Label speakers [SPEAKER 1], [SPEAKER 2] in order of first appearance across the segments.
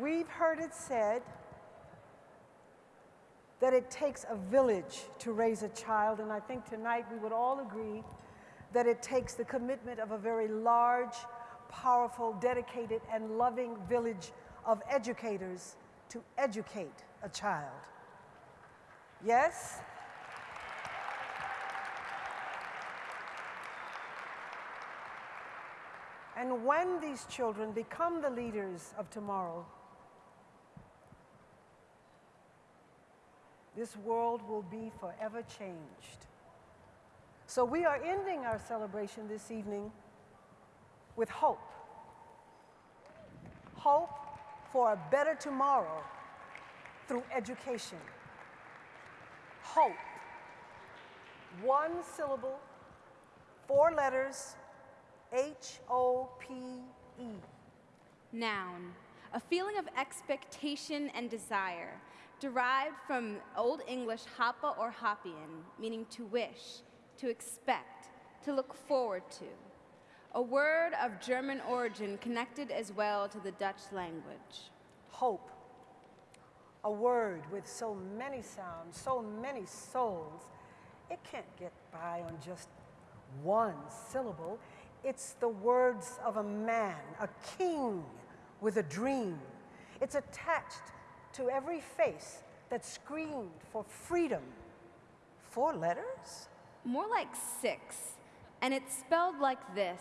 [SPEAKER 1] We've heard it said that it takes a village to raise a child, and I think tonight we would all agree that it takes the commitment of a very large, powerful, dedicated, and loving village of educators to educate a child. Yes? And when these children become the leaders of tomorrow, this world will be forever changed. So we are ending our celebration this evening with hope. Hope for a better tomorrow through education. Hope. One syllable, four letters, H O P E.
[SPEAKER 2] Noun, a feeling of expectation and desire, derived from Old English hopa or hopian, meaning to wish, to expect, to look forward to. A word of German origin connected as well to the Dutch language.
[SPEAKER 1] Hope. A word with so many sounds, so many souls, it can't get by on just one syllable. It's the words of a man, a king with a dream. It's attached to every face that screamed for freedom. Four letters?
[SPEAKER 2] More like six, and it's spelled like this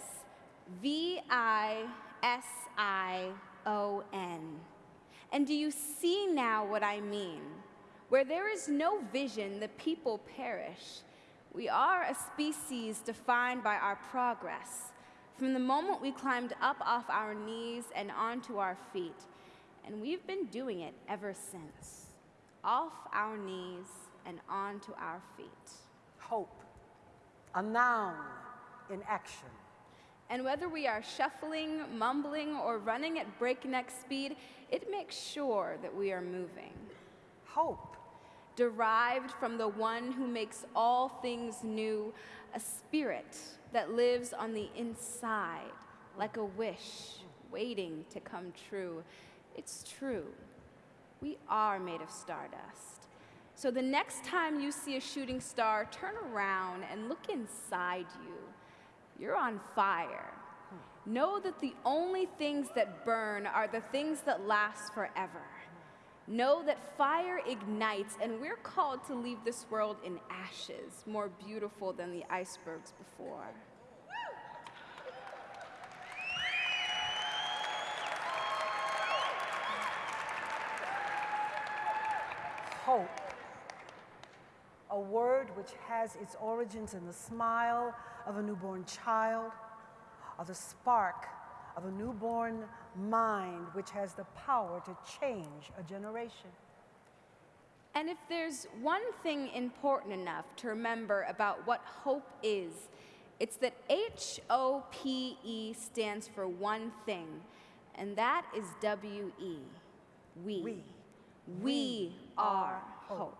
[SPEAKER 2] V I S I O N. And do you see now what I mean? Where there is no vision, the people perish. We are a species defined by our progress. From the moment we climbed up off our knees and onto our feet, and we've been doing it ever since. Off our knees and onto our feet.
[SPEAKER 1] Hope. A noun in action.
[SPEAKER 2] And whether we are shuffling, mumbling, or running at breakneck speed, it makes sure that we are moving.
[SPEAKER 1] Hope.
[SPEAKER 2] Derived from the one who makes all things new, a spirit that lives on the inside, like a wish waiting to come true. It's true. We are made of stardust. So the next time you see a shooting star, turn around and look inside you. You're on fire. Know that the only things that burn are the things that last forever. Know that fire ignites, and we're called to leave this world in ashes, more beautiful than the icebergs before.
[SPEAKER 1] Hope. A word which has its origins in the smile of a newborn child, or the spark of a newborn mind which has the power to change a generation.
[SPEAKER 2] And if there's one thing important enough to remember about what hope is, it's that H O P E stands for one thing, and that is W E. We.
[SPEAKER 1] We.
[SPEAKER 2] We are
[SPEAKER 1] hope.